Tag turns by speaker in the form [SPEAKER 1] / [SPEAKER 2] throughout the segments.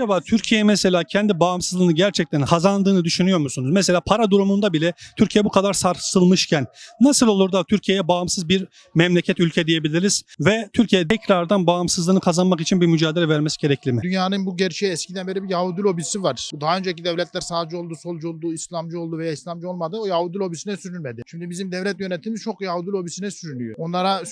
[SPEAKER 1] Acaba Türkiye mesela kendi bağımsızlığını gerçekten kazandığını düşünüyor musunuz? Mesela para durumunda bile Türkiye bu kadar sarsılmışken nasıl olur da Türkiye'ye bağımsız bir memleket ülke diyebiliriz ve Türkiye tekrardan bağımsızlığını kazanmak için bir mücadele vermesi gerekli mi?
[SPEAKER 2] Dünyanın bu gerçeği eskiden beri bir Yahudi lobisi var. Daha önceki devletler sağcı oldu, solcu oldu, İslamcı oldu veya İslamcı olmadı. O Yahudi lobisine sürülmedi. Şimdi bizim devlet yönetimimiz çok Yahudi lobisine sürünüyor. Onlara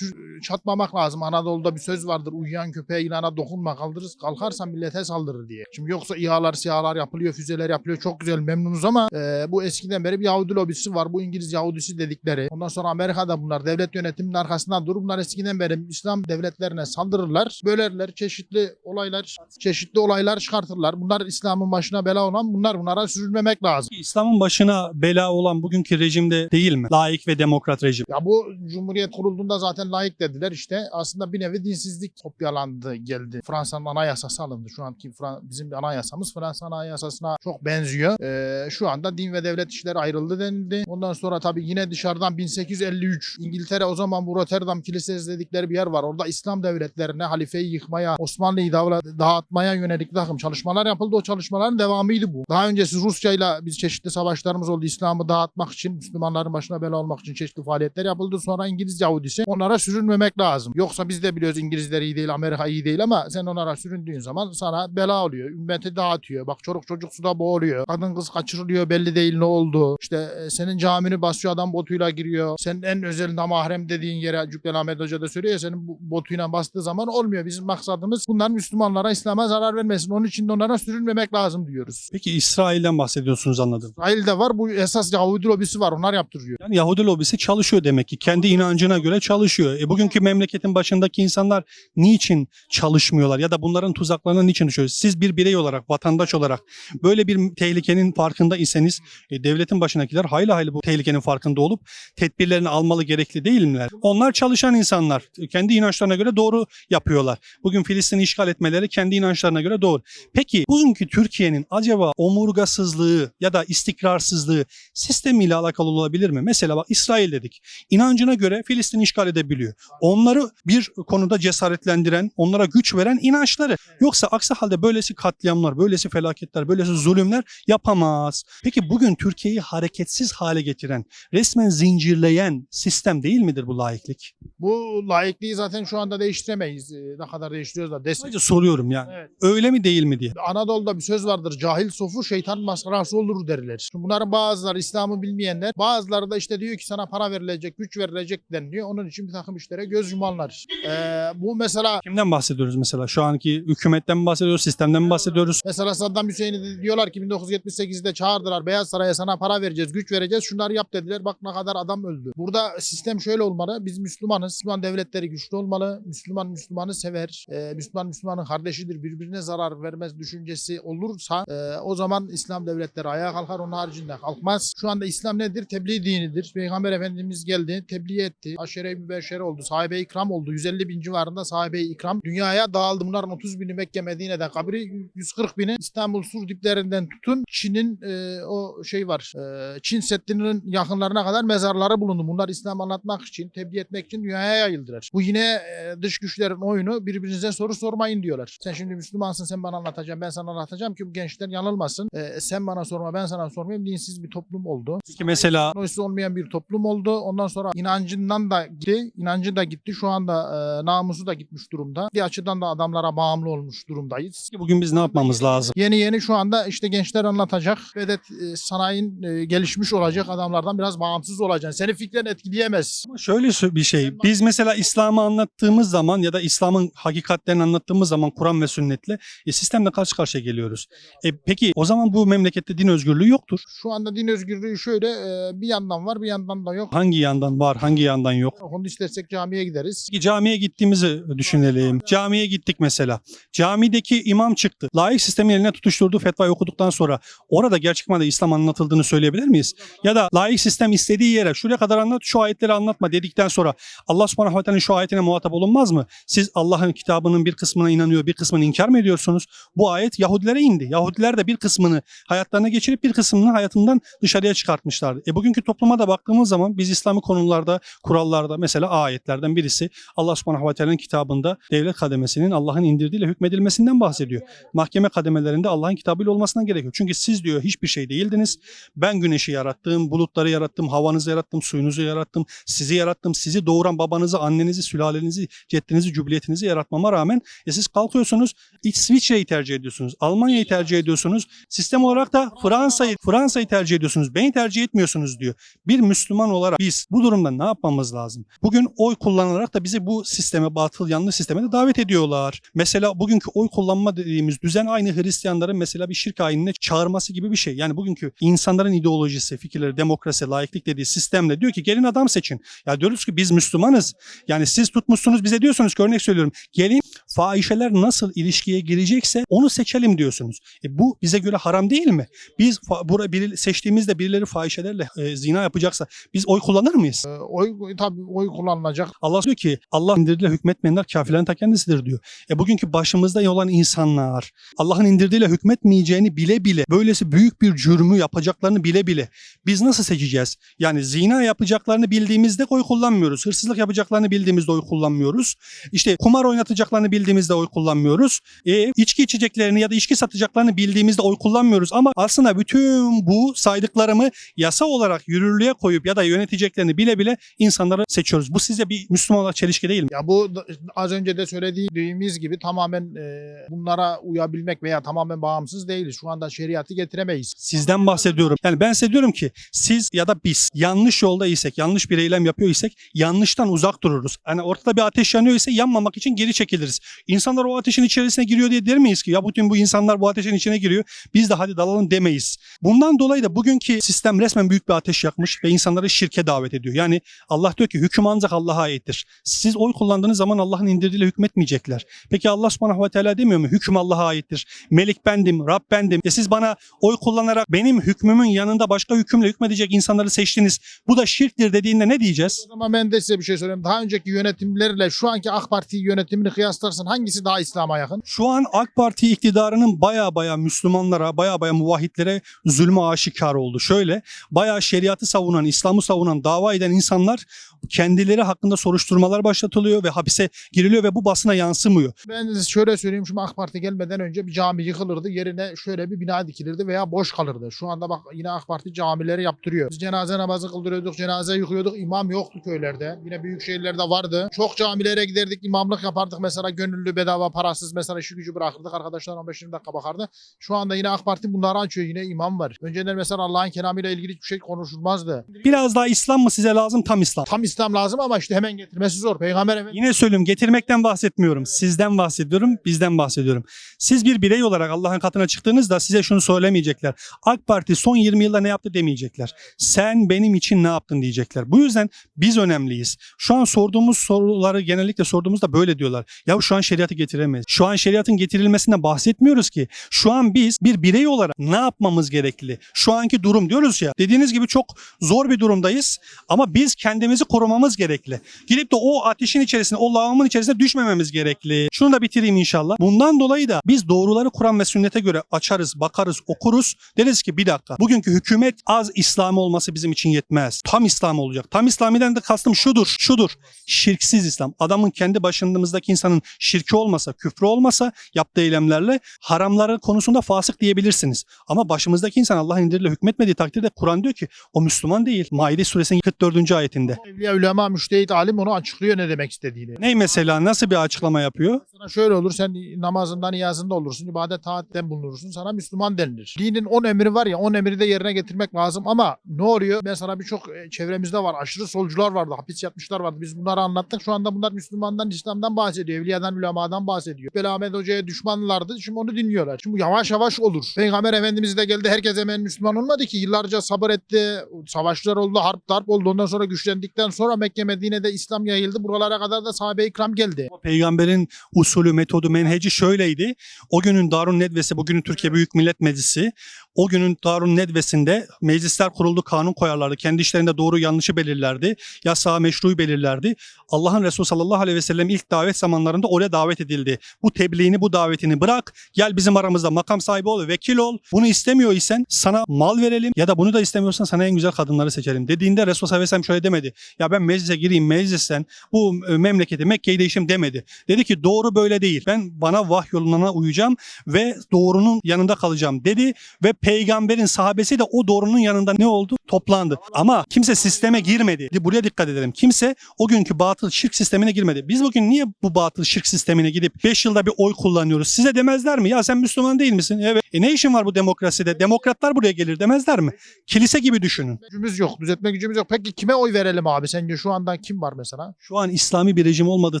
[SPEAKER 2] çatmamak lazım. Anadolu'da bir söz vardır. Uyuyan köpeğe yılana dokunma kaldırırız. Kalkarsan millete saldırır diye. Şimdi yoksa İHA'lar, SİHA'lar yapılıyor, füzeler yapılıyor. Çok güzel memnunuz ama e, bu eskiden beri bir Yahudi lobisi var. Bu İngiliz Yahudisi dedikleri. Ondan sonra Amerika'da bunlar devlet yönetiminin arkasından durur. Bunlar eskiden beri İslam devletlerine saldırırlar. Bölerler. Çeşitli olaylar, çeşitli olaylar çıkartırlar. Bunlar İslam'ın başına bela olan bunlar. Bunlara sürülmemek lazım.
[SPEAKER 1] İslam'ın başına bela olan bugünkü rejimde değil mi? Laik ve demokrat rejim.
[SPEAKER 2] Ya bu Cumhuriyet kurulduğunda zaten layık dediler işte. Aslında bir nevi dinsizlik kopyalandı geldi. Fransa'nın anayasası alındı. Şu anki Fran- bizim bir anayasamız Fransa anayasasına çok benziyor. Ee, şu anda din ve devlet işleri ayrıldı denildi. Ondan sonra tabii yine dışarıdan 1853 İngiltere o zaman bu Rotterdam Kilisesi dedikleri bir yer var. Orada İslam devletlerine halifeyi yıkmaya, Osmanlı'yı dağıtmaya yönelik takım çalışmalar yapıldı. O çalışmaların devamıydı bu. Daha öncesi Rusya'yla biz çeşitli savaşlarımız oldu. İslam'ı dağıtmak için, Müslümanların başına bela olmak için çeşitli faaliyetler yapıldı. Sonra İngiliz Yahudisi. Onlara sürünmemek lazım. Yoksa biz de biliyoruz İngilizler iyi değil, Amerika iyi değil ama sen onlara süründüğün zaman sana bela oluyor. Ümmeti dağıtıyor. Bak çocuk çocuk suda boğuluyor. Kadın kız kaçırılıyor belli değil ne oldu. İşte e, senin camini basıyor adam botuyla giriyor. Senin en özel namahrem dediğin yere Cübbeli Ahmet Hoca da söylüyor ya senin botuyla bastığı zaman olmuyor. Bizim maksadımız bunların Müslümanlara, İslam'a zarar vermesin. Onun için de onlara sürünmemek lazım diyoruz.
[SPEAKER 1] Peki İsrail'den bahsediyorsunuz anladım.
[SPEAKER 2] İsrail'de var bu esas Yahudi lobisi var onlar yaptırıyor.
[SPEAKER 1] Yani Yahudi lobisi çalışıyor demek ki. Kendi inancına göre çalışıyor. E bugünkü memleketin başındaki insanlar niçin çalışmıyorlar ya da bunların tuzaklarına niçin düşüyor? Siz bir birey olarak, vatandaş olarak böyle bir tehlikenin farkında iseniz e, devletin başındakiler hayli hayli bu tehlikenin farkında olup tedbirlerini almalı gerekli değil miler? Onlar çalışan insanlar. E, Kendi inançlarına göre doğru yapıyorlar. Bugün Filistin'i işgal etmeleri kendi inançlarına göre doğru. Peki bugünkü Türkiye'nin acaba omurgasızlığı ya da istikrarsızlığı sistemiyle alakalı olabilir mi? Mesela bak İsrail dedik. İnancına göre Filistin'i işgal edebiliyor. Onları bir konuda cesaretlendiren, onlara güç veren inançları. Yoksa aksi halde böylesi katliamlar, böylesi felaketler, böylesi zulümler yapamaz. Peki bugün Türkiye'yi hareketsiz hale getiren, resmen zincirleyen sistem değil midir bu laiklik?
[SPEAKER 2] Bu laikliği zaten şu anda değiştiremeyiz. Ee, Ne kadar değiştiriyoruz da destek.
[SPEAKER 1] Sadece soruyorum yani.
[SPEAKER 2] Evet.
[SPEAKER 1] Öyle mi değil mi diye.
[SPEAKER 2] Anadolu'da bir söz vardır. Cahil sofu şeytan maskarası olur derler. Şimdi bunların bazıları İslam'ı bilmeyenler, bazıları da işte diyor ki sana para verilecek, güç verilecek deniliyor. Onun için bir takım işlere göz yumanlar. Ee, bu mesela
[SPEAKER 1] Kimden bahsediyoruz mesela? Şu anki hükümetten mi bahsediyoruz, sistemden mi bahsediyoruz?
[SPEAKER 2] Mesela Saddam Hüseyin'i diyorlar ki 1978'de çağırdılar Beyaz Saray'a sana para vereceğiz, güç vereceğiz, şunları yap dediler. Bak ne kadar adam öldü. Burada sistem şöyle olmalı. Biz Müslümanız. Müslüman devletleri güçlü olmalı. Müslüman Müslümanı sever. Ee, Müslüman Müslümanın kardeşidir. Birbirine zarar vermez düşüncesi olursa e, o zaman İslam devletleri ayağa kalkar. Onun haricinde kalkmaz. Şu anda İslam nedir? Tebliğ dinidir. Peygamber Efendimiz geldi, tebliğ etti. Aşere-i mübeşşere oldu. Sahabe-i ikram oldu. 150 bin civarında sahabe-i ikram dünyaya dağıldı. Bunların 30 bini Mekke Medine'den kabri 140 bini İstanbul sur diplerinden tutun Çin'in e, o şey var. e, Çin Seddi'nin yakınlarına kadar mezarları bulundu. Bunlar İslam anlatmak için, tebliğ etmek için dünyaya yayıldılar. Bu yine e, dış güçlerin oyunu birbirinize soru sormayın diyorlar. Sen şimdi Müslümansın sen bana anlatacaksın ben sana anlatacağım ki bu gençler yanılmasın. E, sen bana sorma ben sana sormayayım. Dinsiz bir toplum oldu.
[SPEAKER 1] Peki mesela
[SPEAKER 2] Teknolojisi olmayan bir toplum oldu. Ondan sonra inancından da gitti. inancı da gitti. Şu anda e, namusu da gitmiş durumda. Bir açıdan da adamlara bağımlı olmuş durumdayız.
[SPEAKER 1] bugün biz ne yapmamız lazım?
[SPEAKER 2] Yeni yeni şu anda işte gençler anlatacak. Vedat e, sanayinin e, gelişmiş olacak adamlardan biraz bağımsız olacaksın. Seni fikren etkileyemez.
[SPEAKER 1] Ama şöyle bir şey. Biz mesela İslam'ı anlattığımız zaman ya da İslam'ın hakikatlerini anlattığımız zaman Kur'an ve sünnetle e, sistemle karşı karşıya geliyoruz. E, peki o zaman bu memlekette din özgürlüğü yoktur.
[SPEAKER 2] Şu anda din özgürlüğü şöyle e, bir yandan var bir yandan da yok.
[SPEAKER 1] Hangi yandan var, hangi yandan yok?
[SPEAKER 2] Onu istersek camiye gideriz.
[SPEAKER 1] Peki camiye gittiğimizi düşünelim. Camiye gittik mesela. Camideki imam çıktı. Laik sistemin eline tutuşturduğu fetvayı okuduktan sonra orada gerçek manada İslam anlatıldığını söyleyebilir miyiz? Ya da laik sistem istediği yere şuraya kadar anlat, şu ayetleri anlatma dedikten sonra Allah subhanahu ve şu ayetine muhatap olunmaz mı? Siz Allah'ın kitabının bir kısmına inanıyor, bir kısmını inkar mı ediyorsunuz? Bu ayet Yahudilere indi. Yahudiler de bir kısmını hayatlarına geçirip bir kısmını hayatından dışarıya çıkartmışlardı. E bugünkü topluma da baktığımız zaman biz İslami konularda, kurallarda mesela ayetlerden birisi Allah subhanahu ve kitabında devlet kademesinin Allah'ın indirdiğiyle hükmedilmesinden bahsediyor. Mahkeme kademelerinde Allah'ın kitabıyla olmasından gerekiyor. Çünkü siz diyor hiçbir şey değildiniz. Ben güneşi yarattım, bulutları yarattım, havanızı yarattım, suyunuzu yarattım, sizi yarattım. Sizi doğuran babanızı, annenizi, sülalenizi, ceddinizi, cübliyetinizi yaratmama rağmen e siz kalkıyorsunuz İsviçre'yi tercih ediyorsunuz, Almanya'yı tercih ediyorsunuz. Sistem olarak da Fransa'yı Fransa'yı tercih ediyorsunuz. Beni tercih etmiyorsunuz diyor. Bir Müslüman olarak biz bu durumda ne yapmamız lazım? Bugün oy kullanarak da bizi bu sisteme, batıl yanlış sisteme de davet ediyorlar. Mesela bugünkü oy kullanma dediğimiz düzen aynı Hristiyanların mesela bir şirk ayinine çağırması gibi bir şey. Yani bugünkü insanların ideolojisi, fikirleri, demokrasi, laiklik dediği sistemle diyor ki gelin adam seçin. Ya diyoruz ki biz Müslümanız. Yani siz tutmuşsunuz bize diyorsunuz ki örnek söylüyorum. Gelin fahişeler nasıl ilişkiye girecekse onu seçelim diyorsunuz. E bu bize göre haram değil mi? Biz bura biri, seçtiğimizde birileri fahişelerle e, zina yapacaksa biz oy kullanır mıyız?
[SPEAKER 2] Ee, oy tabii oy kullanılacak.
[SPEAKER 1] Allah diyor ki Allah indirdiğiyle hükmetmeyenler kafirlerin ta kendisidir diyor. E bugünkü başımızda olan insanlar Allah'ın indirdiğiyle hükmetmeyeceğini bile bile böylesi büyük bir cürmü yapacaklarını bile bile biz nasıl seçeceğiz? Yani zina yapacaklarını bildiğimizde oy kullanmıyoruz. Hırsızlık yapacaklarını bildiğimizde oy kullanmıyoruz. İşte kumar oynatacaklarını bildiğimizde oy kullanmıyoruz. E, içki içeceklerini ya da içki satacaklarını bildiğimizde oy kullanmıyoruz. Ama aslında bütün bu saydıklarımı yasa olarak yürürlüğe koyup ya da yöneteceklerini bile bile insanları seçiyoruz. Bu size bir Müslüman olarak çelişki değil mi?
[SPEAKER 2] Ya bu az önce de söylediğimiz gibi tamamen e, bunlara uyabilmek veya tamamen bağımsız değiliz. Şu anda şeriatı getiremeyiz.
[SPEAKER 1] Sizden bahsediyorum. Yani ben size diyorum ki siz ya da biz yanlış yolda isek, yanlış bir eylem yapıyor isek yanlıştan uzak dururuz. Hani ortada bir ateş yanıyor ise yanmamak için geri çekiliriz. İnsanlar o ateşin içerisine giriyor diye der miyiz ki ya bütün bu insanlar bu ateşin içine giriyor biz de hadi dalalım demeyiz. Bundan dolayı da bugünkü sistem resmen büyük bir ateş yakmış ve insanları şirke davet ediyor. Yani Allah diyor ki hüküm ancak Allah'a aittir. Siz oy kullandığınız zaman Allah'ın indirdiğiyle hükmetmeyecekler. Peki Allah subhanahu ve teala demiyor mu? Hüküm Allah'a aittir. Melik bendim, Rab bendim. E siz bana oy kullanarak benim hükmümün yanında başka hükümle hükmedecek insanları seçtiniz. Bu da şirktir dediğinde ne diyeceğiz?
[SPEAKER 2] O zaman ben de size bir şey söyleyeyim. Daha önceki yönetimlerle şu anki AK Parti yönetimini kıyaslarsan hangisi daha İslam'a yakın?
[SPEAKER 1] Şu an AK Parti iktidarının baya baya Müslümanlara, baya baya muvahhitlere zulmü aşikar oldu. Şöyle, baya şeriatı savunan, İslam'ı savunan, dava eden insanlar kendileri hakkında soruşturmalar başlatılıyor ve hapise giriliyor ve bu basına yansımıyor.
[SPEAKER 2] Ben şöyle söyleyeyim. Şimdi AK Parti gelmeden önce bir cami yıkılırdı. Yerine şöyle bir bina dikilirdi veya boş kalırdı. Şu anda bak yine AK Parti camileri yaptırıyor. Biz cenaze namazı kıldırıyorduk, cenaze yıkıyorduk. İmam yoktu köylerde. Yine büyük şehirlerde vardı. Çok camilere giderdik, imamlık yapardık. Mesela gönüllü bedava parasız mesela işi gücü bırakırdık. Arkadaşlar 15-20 dakika bakardı. Şu anda yine AK Parti bunları açıyor. Yine imam var. Önceden mesela Allah'ın kelamıyla ilgili hiçbir şey konuşulmazdı.
[SPEAKER 1] Biraz daha İslam mı size lazım? Tam İslam.
[SPEAKER 2] Tam İslam lazım ama işte hemen getirmesi zor. Peygamber Efendimiz
[SPEAKER 1] Yine söylüyorum getirmekten bahsetmiyorum. Sizden bahsediyorum, bizden bahsediyorum. Siz bir birey olarak Allah'ın katına çıktığınızda size şunu söylemeyecekler. AK Parti son 20 yılda ne yaptı demeyecekler. Sen benim için ne yaptın diyecekler. Bu yüzden biz önemliyiz. Şu an sorduğumuz soruları genellikle sorduğumuzda böyle diyorlar. Ya şu an şeriatı getiremeyiz. Şu an şeriatın getirilmesinden bahsetmiyoruz ki. Şu an biz bir birey olarak ne yapmamız gerekli? Şu anki durum diyoruz ya. Dediğiniz gibi çok zor bir durumdayız ama biz kendimizi korumamız gerekli. Gidip de o ateşin içerisine, o lavamın içerisine düşmememiz gerekli. Şunu da bitireyim inşallah. Bundan dolayı da biz doğruları Kur'an ve sünnete göre açarız, bakarız, okuruz. Deriz ki bir dakika. Bugünkü hükümet az İslam olması bizim için yetmez. Tam İslam olacak. Tam İslam'dan da kastım şudur, şudur. Şirksiz İslam. Adamın kendi başındaki insanın şirki olmasa, küfrü olmasa yaptığı eylemlerle haramları konusunda fasık diyebilirsiniz. Ama başımızdaki insan Allah'ın indiriyle hükmetmediği takdirde Kur'an diyor ki o Müslüman değil. Maide suresinin 44. ayetinde.
[SPEAKER 2] Evliya Ulema Müştehit Alim onu açıklıyor ne demek istediğini.
[SPEAKER 1] Ney mesela nasıl bir açıklama yapıyor?
[SPEAKER 2] Sana şöyle olur sen namazında niyazında olursun ibadet taatten bulunursun sana Müslüman denilir. Dinin 10 emri var ya 10 emri de yerine getirmek lazım ama ne oluyor? Mesela birçok e, çevremizde var aşırı solcular vardı hapis yatmışlar vardı biz bunları anlattık şu anda bunlar Müslümandan İslam'dan bahsediyor evliyadan ulemadan bahsediyor. Ahmet Hoca'ya düşmanlardı şimdi onu dinliyorlar. Şimdi yavaş yavaş olur. Peygamber Efendimiz de geldi herkes hemen Müslüman olmadı ki yıllarca sabır etti savaşlar oldu harp darp oldu ondan sonra güçlendikten sonra Mekke Medine'de İslam yayıldı buralara kadar da sahabe-i ikram geldi.
[SPEAKER 1] Peygamberin usulü, metodu, menheci şöyleydi. O günün Darun Nedvesi, bugünün Türkiye Büyük Millet Meclisi. O günün Darun Nedvesi'nde meclisler kuruldu, kanun koyarlardı. Kendi işlerinde doğru yanlışı belirlerdi. Yasağı meşruyu belirlerdi. Allah'ın Resulü sallallahu aleyhi ve sellem ilk davet zamanlarında oraya davet edildi. Bu tebliğini, bu davetini bırak. Gel bizim aramızda makam sahibi ol, vekil ol. Bunu istemiyor isen sana mal verelim ya da bunu da istemiyorsan sana en güzel kadınları seçelim. Dediğinde Resul sallallahu aleyhi ve sellem şöyle demedi. Ya ben meclise gireyim meclisten bu e, memleketi Mekke'yi değişim demedi. Dedi ki doğru böyle değil. Ben bana vahyolunana uyacağım ve doğrunun yanında kalacağım dedi ve peygamberin sahabesi de o doğrunun yanında ne oldu? Toplandı. Ama kimse sisteme girmedi. Buraya dikkat edelim. Kimse o günkü batıl şirk sistemine girmedi. Biz bugün niye bu batıl şirk sistemine gidip 5 yılda bir oy kullanıyoruz? Size demezler mi? Ya sen Müslüman değil misin? Evet. E ne işin var bu demokraside? Demokratlar buraya gelir demezler mi? Kilise gibi düşünün.
[SPEAKER 2] Gücümüz yok. Düzeltme gücümüz yok. Peki kime oy verelim abi? Sence şu anda kim var mesela?
[SPEAKER 1] Şu an İslami bir rejim olmadığı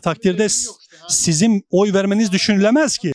[SPEAKER 1] takdirde
[SPEAKER 2] işte,
[SPEAKER 1] sizin oy vermeniz düşünülemez ki.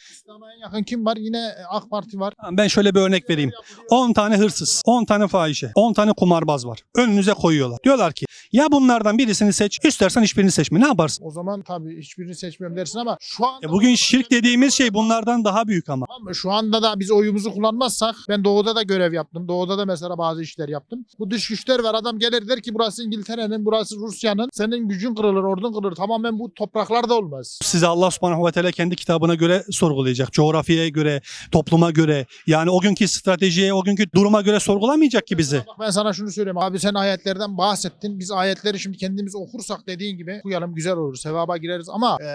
[SPEAKER 2] En yakın kim var? Yine AK Parti var.
[SPEAKER 1] Ben şöyle bir örnek vereyim. 10 tane hırsız, 10 tane fahişe, 10 tane kumarbaz var. Önünüze koyuyorlar. Diyorlar ki ya bunlardan birisini seç, istersen hiçbirini seçme. Ne yaparsın?
[SPEAKER 2] O zaman tabii hiçbirini seçmiyorum dersin ama şu anda
[SPEAKER 1] E bugün şirk dediğimiz şey bunlardan daha büyük
[SPEAKER 2] ama. Şu anda da biz oyumuzu kullanmazsak ben doğuda da görev yaptım. Doğuda da mesela bazı işler yaptım. Bu dış güçler var. Adam gelir der ki burası İngiltere'nin, burası Rusya'nın. Senin gücün kırılır, ordun kırılır. Tamamen bu topraklarda olmaz.
[SPEAKER 1] Size Allah subhanahu ve teala kendi kitabına göre sorgulayacak. Coğrafyaya göre, topluma göre. Yani o günkü stratejiye, o günkü duruma göre sorgulamayacak ki bizi.
[SPEAKER 2] Bak ben sana şunu söyleyeyim. Abi sen ayetlerden bahsettin. Biz ayetleri şimdi kendimiz okursak dediğin gibi okuyalım güzel olur. Sevaba gireriz ama e,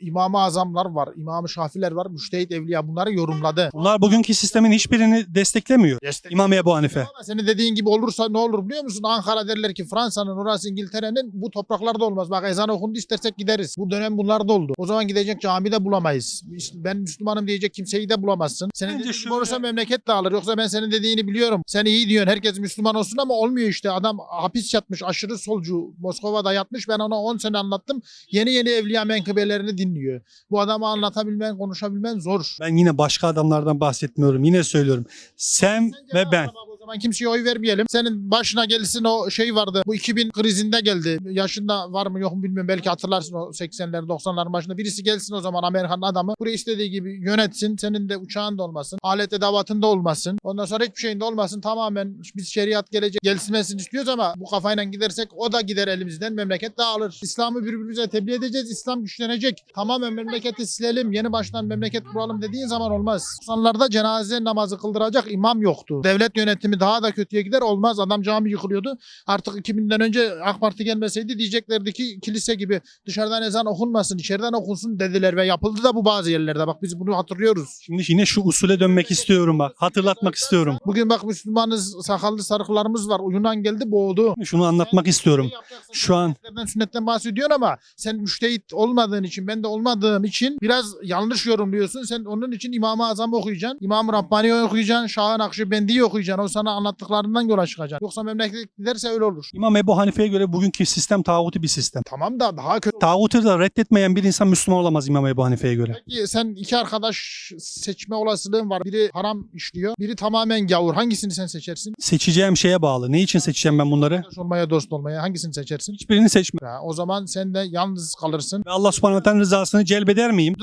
[SPEAKER 2] İmam-ı Azamlar var. İmam-ı Şafiler var. Müştehit Evliya bunları yorumladı.
[SPEAKER 1] Bunlar bugünkü sistemin hiçbirini desteklemiyor.
[SPEAKER 2] Destek-
[SPEAKER 1] İmam Ebu Hanife.
[SPEAKER 2] Ama senin dediğin gibi olursa ne olur biliyor musun? Ankara derler ki Fransa'nın orası İngiltere'nin bu topraklarda olmaz. Bak ezan okundu istersek gideriz. Bu dönem bunlarda oldu. O zaman gidecek camide bulamayız. Ben Müslümanım diyecek kimseyi de bulamazsın. Senin
[SPEAKER 1] Bence
[SPEAKER 2] dediğin olursa memleket dağılır. Yoksa ben senin dediğini biliyorum. Sen iyi diyorsun. Herkes Müslüman olsun ama olmuyor işte. Adam hapis yatmış. Aşırı solcu. Moskova'da yatmış. Ben ona 10 sene anlattım. Yeni yeni evliya menkıbelerini dinliyor. Bu adamı anlatabilmen, konuşabilmen zor.
[SPEAKER 1] Ben yine başka adamlardan bahsetmiyorum. Yine söylüyorum. Sen ve ben.
[SPEAKER 2] O zaman kimseye oy vermeyelim. Senin başına gelsin o şey vardı. Bu 2000 krizinde geldi. Yaşında var mı yok mu bilmiyorum. Belki hatırlarsın o 80'ler 90'ların başında. Birisi gelsin o zaman Amerikan adamı. Burayı istediği gibi yönetsin. Senin de uçağın da olmasın. Alet edevatın da olmasın. Ondan sonra hiçbir şeyin de olmasın. Tamamen biz şeriat gelecek gelsinmesini istiyoruz ama bu kafayla gidersek o da gider elimizden. Memleket dağılır. İslam'ı birbirimize tebliğ edeceğiz. İslam güçlenecek. Tamamen memleketi silelim. Yeni baştan memleket kuralım dediğin zaman olmaz. 90'larda cenaze namazı kıldıracak imam yoktu. Devlet yönetimi daha da kötüye gider olmaz. Adam cami yıkılıyordu. Artık 2000'den önce AK Parti gelmeseydi diyeceklerdi ki kilise gibi dışarıdan ezan okunmasın, içeriden okunsun dediler ve yapıldı da bu bazı yerlerde. Bak biz bunu hatırlıyoruz.
[SPEAKER 1] Şimdi yine şu usule dönmek istiyorum bak. Hatırlatmak istiyorum.
[SPEAKER 2] Bugün bak Müslümanız, sakallı sarıklarımız var. Yunan geldi boğdu.
[SPEAKER 1] Şunu anlatmak istiyorum. Şu an
[SPEAKER 2] Sünnetten, sünnetten bahsediyorsun ama sen müştehit olmadığın için, ben de olmadığım için biraz yanlış yorumluyorsun. Sen onun için İmam-ı Azam okuyacaksın. İmam-ı Rabbani'yi okuyacaksın. Şah-ı Nakşibendi'yi okuyacaksın. O sana anlattıklarından yola çıkacaksın. Yoksa memleket giderse öyle olur.
[SPEAKER 1] İmam Ebu Hanife'ye göre bugünkü sistem tağuti bir sistem.
[SPEAKER 2] Tamam da daha kötü.
[SPEAKER 1] Tağutu da reddetmeyen bir insan Müslüman olamaz İmam Ebu Hanife'ye göre.
[SPEAKER 2] Peki sen iki arkadaş seçme olasılığın var. Biri haram işliyor. Biri tamamen gavur. Hangisini sen seçersin?
[SPEAKER 1] Seçeceğim şeye bağlı. Ne için seçeceğim ben bunları?
[SPEAKER 2] Arkadaş olmaya, dost olmaya hangisini seçersin?
[SPEAKER 1] Hiçbirini seçme.
[SPEAKER 2] Ya, o zaman sen de yalnız kalırsın.
[SPEAKER 1] Ve Allah subhanahu ve rızasını celbeder miyim?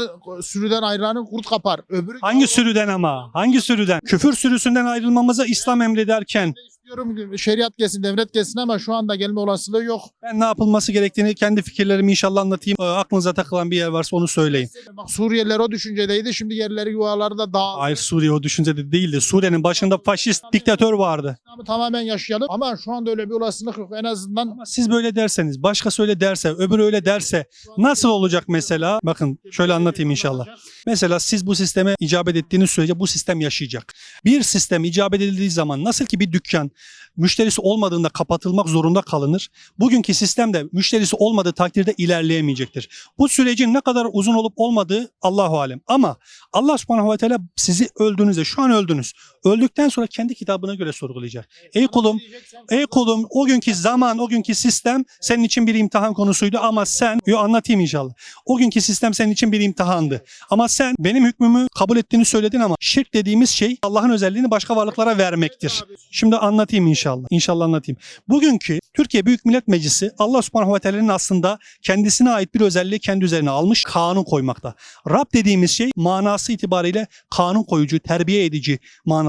[SPEAKER 2] Sürüden ayranı kurt kapar. Öbürü
[SPEAKER 1] Hangi sürüden ama? Hangi sürüden? Küfür sürüsünden ayrılmamızı İslam emrederken
[SPEAKER 2] istiyorum şeriat gelsin, devlet gelsin ama şu anda gelme olasılığı yok.
[SPEAKER 1] ben ne yapılması gerektiğini kendi fikirlerimi inşallah anlatayım. Ee, Aklınıza takılan bir yer varsa onu söyleyin.
[SPEAKER 2] Bak Suriyeliler o düşüncedeydi. Şimdi yerleri yuvaları da dağ.
[SPEAKER 1] Hayır Suriye o düşüncede değildi. Suriye'nin başında faşist diktatör vardı.
[SPEAKER 2] İslam'ı tamamen yaşayalım. Ama şu anda öyle bir olasılık yok. En azından
[SPEAKER 1] Ama siz böyle derseniz, başkası öyle derse, öbürü öyle derse nasıl olacak mesela? Bakın şöyle anlatayım inşallah. Mesela siz bu sisteme icabet ettiğiniz sürece bu sistem yaşayacak. Bir sistem icabet edildiği zaman nasıl ki bir dükkan müşterisi olmadığında kapatılmak zorunda kalınır. Bugünkü sistemde müşterisi olmadığı takdirde ilerleyemeyecektir. Bu sürecin ne kadar uzun olup olmadığı Allahu alem. Ama Allah subhanahu ve teala sizi öldüğünüzde şu an öldünüz. Öldükten sonra kendi kitabına göre sorgulayacak. Ey kulum, ey kulum o günkü zaman, o günkü sistem senin için bir imtihan konusuydu ama sen, yo anlatayım inşallah. O günkü sistem senin için bir imtihandı. Ama sen benim hükmümü kabul ettiğini söyledin ama şirk dediğimiz şey Allah'ın özelliğini başka varlıklara vermektir. Şimdi anlatayım. inşallah. İnşallah anlatayım. Bugünkü Türkiye Büyük Millet Meclisi Allah Subhanahu ve Teala'nın aslında kendisine ait bir özelliği kendi üzerine almış kanun koymakta. Rab dediğimiz şey manası itibariyle kanun koyucu, terbiye edici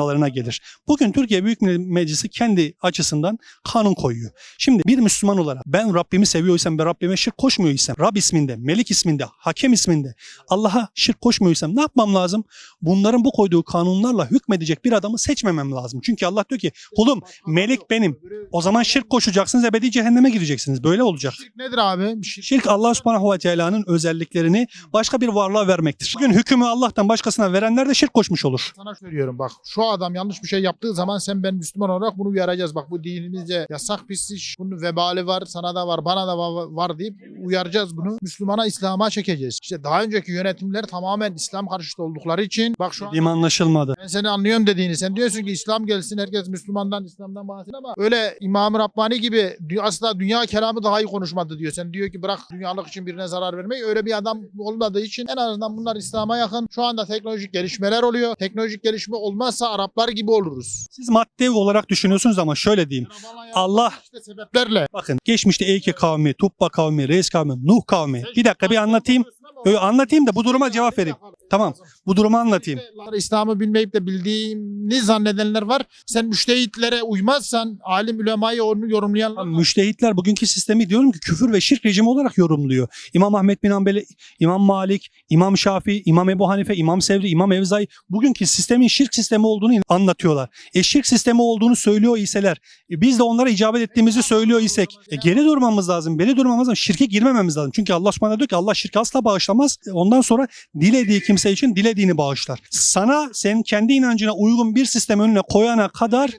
[SPEAKER 1] manalarına gelir. Bugün Türkiye Büyük Millet Meclisi kendi açısından kanun koyuyor. Şimdi bir Müslüman olarak ben Rabbimi seviyorsam ve Rabbime şirk koşmuyorsam, Rab isminde, Melik isminde, Hakem isminde Allah'a şirk koşmuyorsam ne yapmam lazım? Bunların bu koyduğu kanunlarla hükmedecek bir adamı seçmemem lazım. Çünkü Allah diyor ki kulum Melik benim. O zaman şirk koşacaksınız ebedi cehenneme gireceksiniz. Böyle olacak.
[SPEAKER 2] Şirk nedir abi? Şirk.
[SPEAKER 1] Şirk Allah subhanahu ve teala'nın özelliklerini başka bir varlığa vermektir. Bugün hükmü Allah'tan başkasına verenler de şirk koşmuş olur.
[SPEAKER 2] Sana söylüyorum bak şu adam yanlış bir şey yaptığı zaman sen ben Müslüman olarak bunu uyaracağız. Bak bu dinimizce yasak pis iş. Bunun vebali var, sana da var, bana da va- var deyip uyaracağız bunu. Müslümana, İslam'a çekeceğiz. İşte daha önceki yönetimler tamamen İslam karşıtı oldukları için bak şu an
[SPEAKER 1] anlaşılmadı.
[SPEAKER 2] ben seni anlıyorum dediğini. Sen diyorsun ki İslam gelsin herkes Müslümandan, İslam'dan bahsediyor ama öyle İmam-ı Rabbani gibi asla dünya kelamı daha iyi konuşmadı diyor. Sen diyor ki bırak dünyalık için birine zarar vermeyi. Öyle bir adam olmadığı için en azından bunlar İslam'a yakın. Şu anda teknolojik gelişmeler oluyor. Teknolojik gelişme olmazsa Araplar gibi oluruz.
[SPEAKER 1] Siz madde olarak düşünüyorsunuz ama şöyle diyeyim. Allah
[SPEAKER 2] işte sebeplerle.
[SPEAKER 1] bakın geçmişte Eyke kavmi, Tubba kavmi, Reis kavmi, Nuh kavmi. Bir dakika bir anlatayım. Öyle anlatayım da bu duruma cevap vereyim. Tamam. Bu durumu anlatayım.
[SPEAKER 2] İslam'ı bilmeyip de bildiğini zannedenler var. Sen müştehitlere uymazsan, alim ulemayı onu yorumlayanlar var.
[SPEAKER 1] Müştehitler bugünkü sistemi diyorum ki küfür ve şirk rejimi olarak yorumluyor. İmam Ahmet bin Hanbeli, İmam Malik, İmam Şafii, İmam Ebu Hanife, İmam Sevri, İmam Evzai bugünkü sistemin şirk sistemi olduğunu anlatıyorlar. E şirk sistemi olduğunu söylüyor iseler, e, biz de onlara icabet ettiğimizi söylüyor isek, e, geri durmamız lazım, geri durmamız lazım, şirke girmememiz lazım. Çünkü Allah subhanahu diyor ki Allah şirki asla bağışlamaz. E, Ondan sonra dilediği kimse için dilediğini bağışlar. Sana senin kendi inancına uygun bir sistem önüne koyana kadar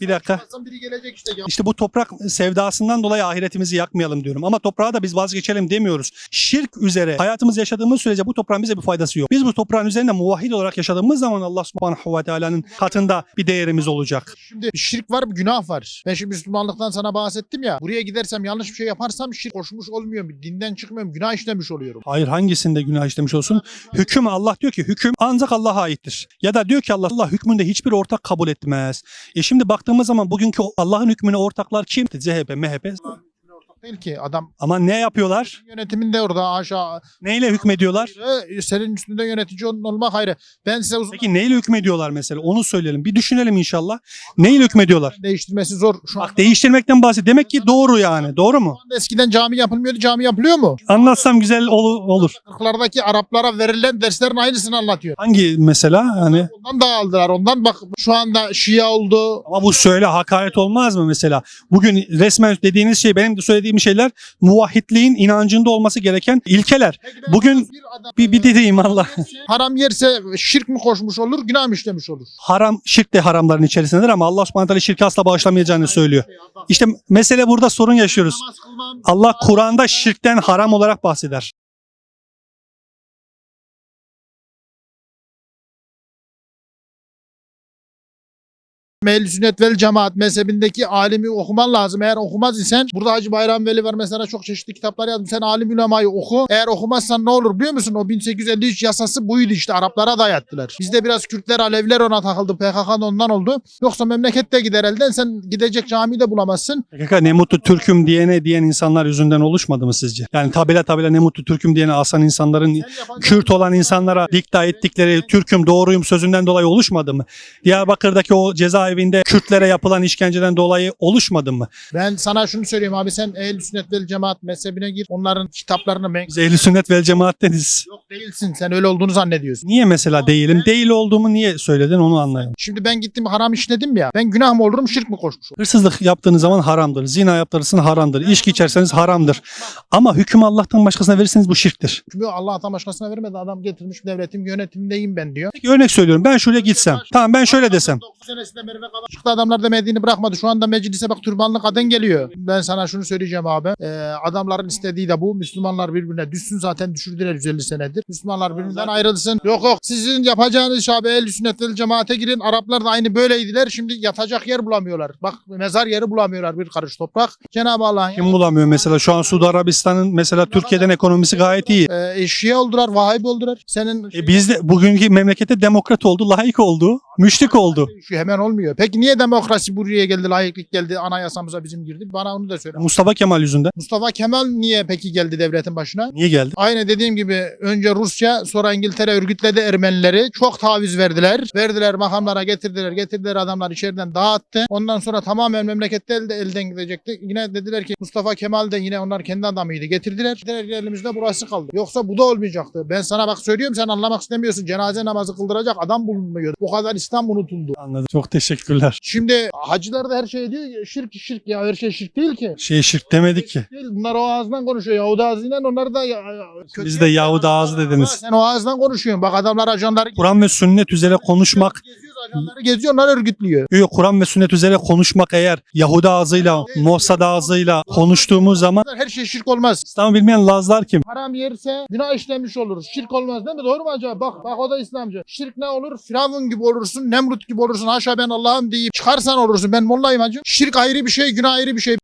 [SPEAKER 1] Bir dakika.
[SPEAKER 2] Biri gelecek işte. Ya.
[SPEAKER 1] İşte bu toprak sevdasından dolayı ahiretimizi yakmayalım diyorum. Ama toprağa da biz vazgeçelim demiyoruz. Şirk üzere hayatımız yaşadığımız sürece bu toprağın bize bir faydası yok. Biz bu toprağın üzerinde muvahhid olarak yaşadığımız zaman Allah subhanahu ve teala'nın katında bir değerimiz olacak.
[SPEAKER 2] Şimdi şirk var günah var. Ben şimdi Müslümanlıktan sana bahsettim ya. Buraya gidersem yanlış bir şey yaparsam şirk koşmuş olmuyorum. Dinden çıkmıyorum. Günah işlemiş oluyorum.
[SPEAKER 1] Hayır hangisinde günah işlemiş olsun? Hüküm Allah diyor ki hüküm ancak Allah'a aittir. Ya da diyor ki Allah Allah hükmünde hiçbir ortak kabul etmez. E şimdi baktığımız zaman bugünkü Allah'ın hükmüne ortaklar kim? CHP, MHP.
[SPEAKER 2] Değil ki adam
[SPEAKER 1] Ama ne yapıyorlar?
[SPEAKER 2] yönetiminde orada aşağı.
[SPEAKER 1] Neyle hükmediyorlar?
[SPEAKER 2] Ee, Senin üstünde yönetici ol- olmak ayrı. Ben size uzun
[SPEAKER 1] Peki neyle hükmediyorlar mesela? Onu söyleyelim. Bir düşünelim inşallah. Neyle hükmediyorlar?
[SPEAKER 2] değiştirmesi zor. Şu
[SPEAKER 1] Bak değiştirmekten bahset. Demek ki doğru yani. Doğru mu?
[SPEAKER 2] Anda eskiden cami yapılmıyordu. Cami yapılıyor mu?
[SPEAKER 1] Anlatsam güzel ol- olur.
[SPEAKER 2] Kırklardaki Araplara verilen derslerin aynısını anlatıyor.
[SPEAKER 1] Hangi mesela? Hani
[SPEAKER 2] Ondan da aldılar. Ondan bak şu anda Şia oldu.
[SPEAKER 1] ama bu söyle hakaret olmaz mı mesela? Bugün resmen dediğiniz şey benim de söylediğim şeyler muvahhidliğin inancında olması gereken ilkeler. Bugün
[SPEAKER 2] adam
[SPEAKER 1] Bir, bir dediğim Allah.
[SPEAKER 2] haram yerse şirk mi koşmuş olur, günah mı işlemiş olur?
[SPEAKER 1] Haram, şirk de haramların içerisindedir ama Allah subhanahu teala şirki asla bağışlamayacağını söylüyor. İşte mesele burada sorun yaşıyoruz. Allah Kur'an'da şirkten haram olarak bahseder.
[SPEAKER 2] Ehl-i sünnet vel cemaat mezhebindeki alimi okuman lazım. Eğer okumaz isen burada Hacı Bayram Veli var mesela çok çeşitli kitaplar yazmış. Sen alim ulemayı oku. Eğer okumazsan ne olur biliyor musun? O 1853 yasası buydu işte. Araplara dayattılar. Bizde biraz Kürtler, Aleviler ona takıldı. PKK da ondan oldu. Yoksa memlekette gider elden. Sen gidecek camiyi de bulamazsın.
[SPEAKER 1] PKK ne mutlu Türk'üm diyene diyen insanlar yüzünden oluşmadı mı sizce? Yani tabela tabela ne mutlu Türk'üm diyene asan insanların Kürt olan insanlara dikta ettikleri Türk'üm doğruyum sözünden dolayı oluşmadı mı? Diyarbakır'daki o cezaevinde Kürtlere yapılan işkenceden dolayı oluşmadı mı?
[SPEAKER 2] Ben sana şunu söyleyeyim abi sen ehl sünnet vel cemaat mezhebine gir. Onların kitaplarını men-
[SPEAKER 1] Biz ehl sünnet vel cemaatteniz.
[SPEAKER 2] Yok değilsin. Sen öyle olduğunu zannediyorsun.
[SPEAKER 1] Niye mesela değilim? Değil olduğumu niye söyledin onu anlayalım.
[SPEAKER 2] Şimdi ben gittim haram işledim ya. Ben günah mı olurum şirk mi koşmuş olurum?
[SPEAKER 1] Hırsızlık yaptığınız zaman haramdır. Zina yaptırırsın haramdır. İçki içerseniz haramdır. Ama hüküm Allah'tan başkasına verirseniz bu şirktir.
[SPEAKER 2] Çünkü Allah'tan başkasına vermedi. Adam getirmiş devletim yönetimindeyim ben diyor.
[SPEAKER 1] Peki örnek söylüyorum. Ben şuraya gitsem. Tamam ben şöyle desem.
[SPEAKER 2] 9 senesinde Merve Kaba çıktı adamlar demediğini bırakmadı. Şu anda meclise bak türbanlı kadın geliyor. Ben sana şunu söyleyeceğim abi. Ee, adamların istediği de bu. Müslümanlar birbirine düşsün zaten düşürdüler 150 senedir. Müslümanlar birbirinden ayrılsın. Yok yok sizin yapacağınız iş abi el sünnet vel cemaate girin. Araplar da aynı böyleydiler. Şimdi yatacak yer bulamıyorlar. Bak mezar yeri bulamıyorlar bir karış toprak. Cenab-ı Allah'ın
[SPEAKER 1] Kim bulamıyor mesela? Şu an Suudi Arabistan'ın mesela Türkiye'den ekonomisi gayet iyi.
[SPEAKER 2] e, Şia oldular, Vahabi oldular. Senin
[SPEAKER 1] E biz de bugünkü memlekette demokrat oldu, layık oldu. Müşrik oldu.
[SPEAKER 2] Şu hemen olmuyor. Peki niye demokrasi buraya geldi, layıklık geldi, anayasamıza bizim girdi? Bana onu da söyle.
[SPEAKER 1] Mustafa Kemal yüzünden.
[SPEAKER 2] Mustafa Kemal niye peki geldi devletin başına?
[SPEAKER 1] Niye geldi?
[SPEAKER 2] Aynı dediğim gibi önce Rusya sonra İngiltere örgütledi Ermenileri. Çok taviz verdiler. Verdiler makamlara getirdiler. Getirdiler adamlar içeriden dağıttı. Ondan sonra tamamen memlekette elde, elden gidecekti. Yine dediler ki Mustafa Kemal de yine onlar kendi adamıydı. Getirdiler. Dediler elimizde burası kaldı. Yoksa bu da olmayacaktı. Ben sana bak söylüyorum sen anlamak istemiyorsun. Cenaze namazı kıldıracak adam bulunmuyor. O kadar İslam unutuldu.
[SPEAKER 1] Anladım. Çok teşekkürler.
[SPEAKER 2] Şimdi hacılar da her şey diyor ya, şirk şirk ya her şey şirk değil ki.
[SPEAKER 1] Şey şirk demedik ki.
[SPEAKER 2] Değil. Bunlar o ağızdan konuşuyor. Yahudi ağzıyla onlar da ya, kötü
[SPEAKER 1] Biz de Yahudi ağzı dediniz.
[SPEAKER 2] Sen o ağızdan konuşuyorsun. Bak adamlar ajanları
[SPEAKER 1] Kur'an ve sünnet üzere konuşmak
[SPEAKER 2] ajanları geziyor, onlar örgütlüyor.
[SPEAKER 1] Yok Kur'an ve sünnet üzere konuşmak eğer Yahudi ağzıyla, Mossad ağzıyla konuştuğumuz zaman
[SPEAKER 2] Her şey şirk olmaz.
[SPEAKER 1] İslam'ı bilmeyen Lazlar kim?
[SPEAKER 2] Haram yerse günah işlemiş oluruz. Şirk olmaz değil mi? Doğru mu acaba? Bak bak o da İslamcı. Şirk ne olur? Firavun gibi olursun, Nemrut gibi olursun. Haşa ben Allah'ım deyip çıkarsan olursun. Ben mollayım hacı. Şirk ayrı bir şey, günah ayrı bir şey.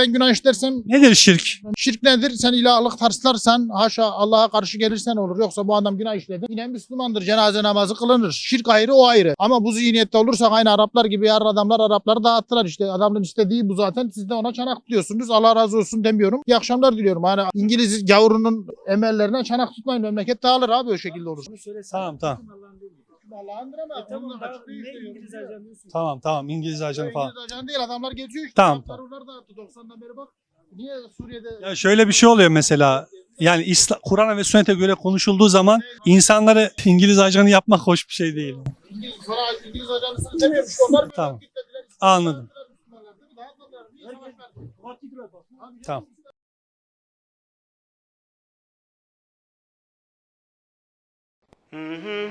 [SPEAKER 2] Ben günah işlersem
[SPEAKER 1] Nedir şirk?
[SPEAKER 2] Şirk nedir? Sen ilahlık tarslarsan, haşa Allah'a karşı gelirsen olur. Yoksa bu adam günah işledi. Yine Müslümandır. Cenaze namazı kılınır. Şirk ayrı, o ayrı. Ama bu zihniyette olursak aynı Araplar gibi yarın adamlar Arapları dağıttılar işte. Adamın istediği bu zaten. Siz de ona çanak tutuyorsunuz. Allah razı olsun demiyorum. İyi akşamlar diliyorum. Hani İngiliz gavurunun emellerine çanak tutmayın. Memleket dağılır abi o şekilde olur.
[SPEAKER 1] Tamam tamam.
[SPEAKER 2] Allah'ındır ama onun açıklığı işte yok.
[SPEAKER 1] Tamam tamam İngiliz ajanı falan.
[SPEAKER 2] İngiliz ajan değil adamlar geziyor işte.
[SPEAKER 1] Tamam,
[SPEAKER 2] Araplar onlar dağıttı 90'dan beri bak. Niye Suriye'de
[SPEAKER 1] Ya şöyle bir şey oluyor mesela. Yani Kur'an'a ve sünnete göre konuşulduğu zaman insanları İngiliz ajanı yapmak hoş bir şey değil.
[SPEAKER 2] İngiliz, İngiliz ajanısını demiyormuş. Onlar bir
[SPEAKER 1] Tamam. Anladım. Tamam.
[SPEAKER 3] Mm-hmm.